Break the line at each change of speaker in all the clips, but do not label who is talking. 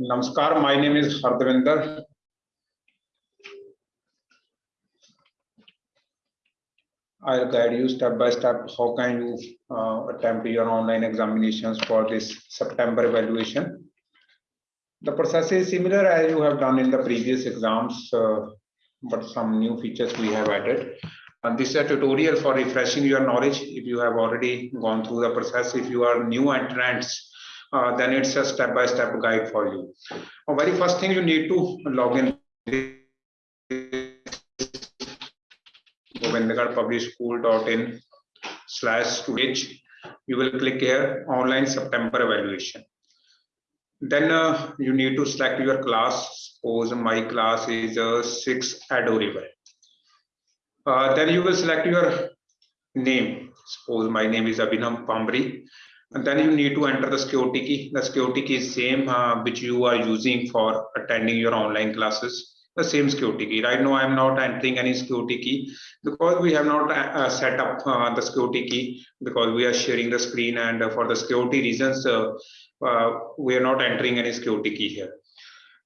Namaskar, my name is Harvinder. I'll guide you step by step how can you uh, attempt your online examinations for this September evaluation. The process is similar as you have done in the previous exams, uh, but some new features we have added. And this is a tutorial for refreshing your knowledge. If you have already gone through the process, if you are new entrants, uh, then it's a step-by-step -step guide for you. Uh, very first thing you need to log in Govindgarh Public slash page. You will click here online September evaluation. Then uh, you need to select your class. Suppose my class is uh, six adorable. Uh, then you will select your name. Suppose my name is Abhinav Pambri. And then you need to enter the security key. The security key is same uh, which you are using for attending your online classes. The same security key. Right now, I'm not entering any security key because we have not uh, uh set up uh, the security key because we are sharing the screen and uh, for the security reasons, we are not entering any security key here.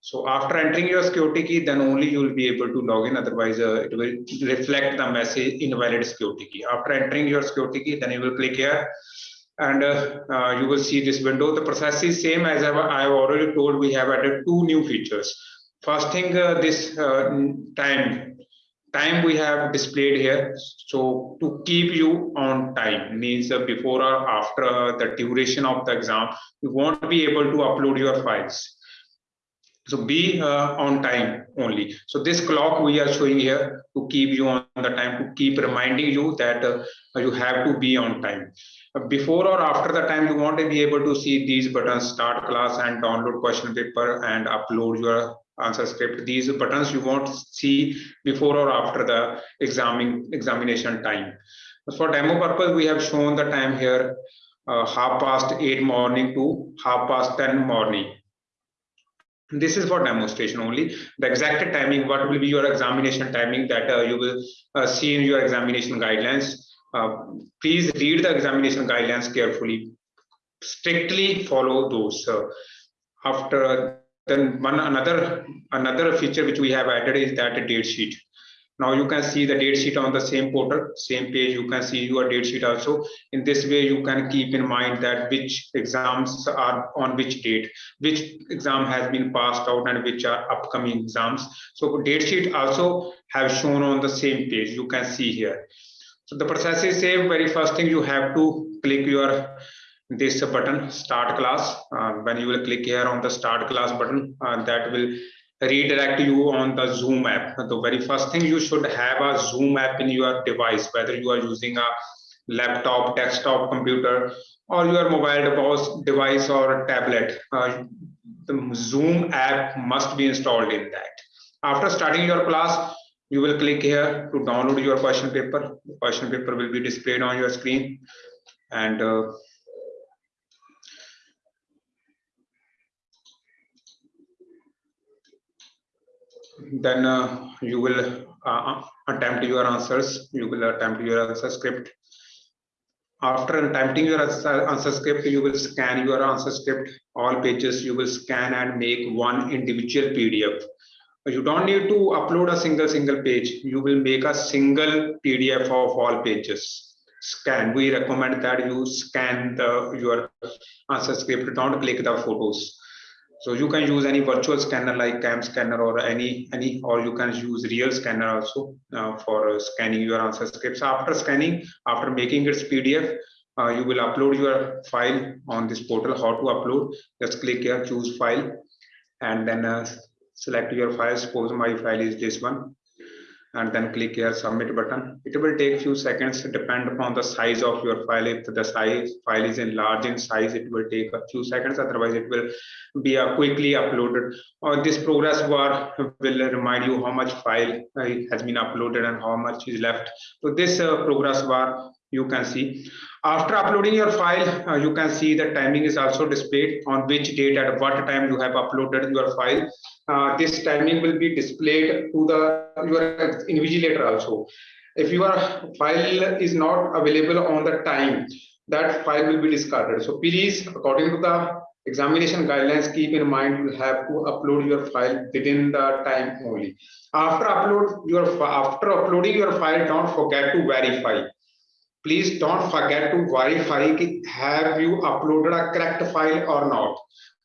So after entering your security key, then only you will be able to log in. Otherwise, uh, it will reflect the message invalid security key. After entering your security key, then you will click here and uh, uh, you will see this window. The process is same as I have already told. We have added two new features. First thing, uh, this uh, time time we have displayed here. So to keep you on time means uh, before or after the duration of the exam, you won't be able to upload your files so be uh, on time only. So this clock we are showing here to keep you on the time, to keep reminding you that uh, you have to be on time. Before or after the time, you want to be able to see these buttons, start class and download question paper and upload your answer script. These buttons you want to see before or after the examining examination time. For demo purpose, we have shown the time here, uh, half past 8 morning to half past 10 morning this is for demonstration only. The exact timing what will be your examination timing that uh, you will uh, see in your examination guidelines. Uh, please read the examination guidelines carefully. Strictly follow those uh, after then one another another feature which we have added is that date sheet now you can see the date sheet on the same portal, same page, you can see your date sheet also. In this way, you can keep in mind that which exams are on which date, which exam has been passed out and which are upcoming exams. So date sheet also have shown on the same page, you can see here. So the process is same, very first thing you have to click your this button start class uh, when you will click here on the start class button uh, that will redirect you on the Zoom app. The very first thing you should have a Zoom app in your device, whether you are using a laptop, desktop computer, or your mobile device or tablet. Uh, the Zoom app must be installed in that. After starting your class, you will click here to download your question paper. The question paper will be displayed on your screen and uh, then uh, you will uh, attempt your answers. You will attempt your answer script. After attempting your answer script, you will scan your answer script. All pages you will scan and make one individual PDF. You don't need to upload a single single page. You will make a single PDF of all pages. Scan. We recommend that you scan the your answer script. Don't click the photos so you can use any virtual scanner like CamScanner or any any or you can use real scanner also uh, for uh, scanning your answer scripts. After scanning after making its pdf uh, you will upload your file on this portal how to upload. Just click here choose file and then uh, select your file. Suppose my file is this one and then click here submit button. It will take few seconds depend upon the size of your file. If the size file is in large in size it will take a few seconds. Otherwise it will be uh, quickly uploaded. Or this progress bar will remind you how much file uh, has been uploaded and how much is left. So this uh, progress bar you can see. After uploading your file uh, you can see the timing is also displayed on which date at what time you have uploaded your file. Uh, this timing will be displayed to the your invigilator also. If your file is not available on the time that file will be discarded. So please according to the examination guidelines keep in mind you have to upload your file within the time only. After upload your after uploading your file don't forget to verify please don't forget to verify have you uploaded a correct file or not.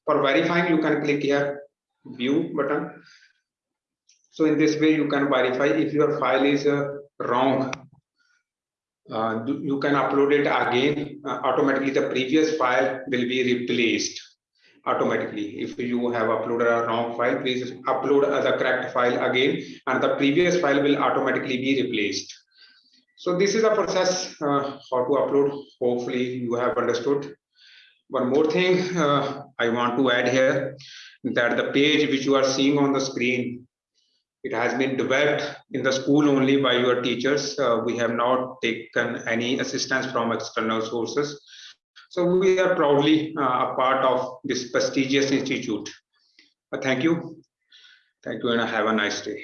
For verifying you can click here view button. So in this way you can verify if your file is uh, wrong. Uh, you can upload it again uh, automatically. The previous file will be replaced automatically. If you have uploaded a wrong file please upload the correct file again and the previous file will automatically be replaced so this is a process uh, how to upload hopefully you have understood one more thing uh, i want to add here that the page which you are seeing on the screen it has been developed in the school only by your teachers. Uh, we have not taken any assistance from external sources. So we are proudly uh, a part of this prestigious institute. Uh, thank you. Thank you and have a nice day.